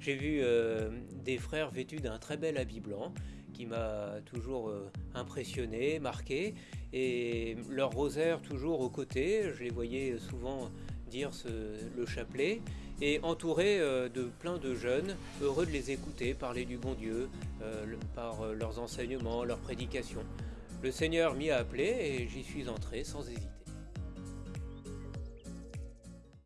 J'ai vu euh, des frères vêtus d'un très bel habit blanc qui m'a toujours euh, impressionné, marqué, et leur rosaire toujours aux côtés. Je les voyais souvent dire le chapelet, et entouré euh, de plein de jeunes, heureux de les écouter parler du bon Dieu par leurs enseignements, leurs prédications. Le Seigneur m'y a appelé et j'y suis entré sans hésiter.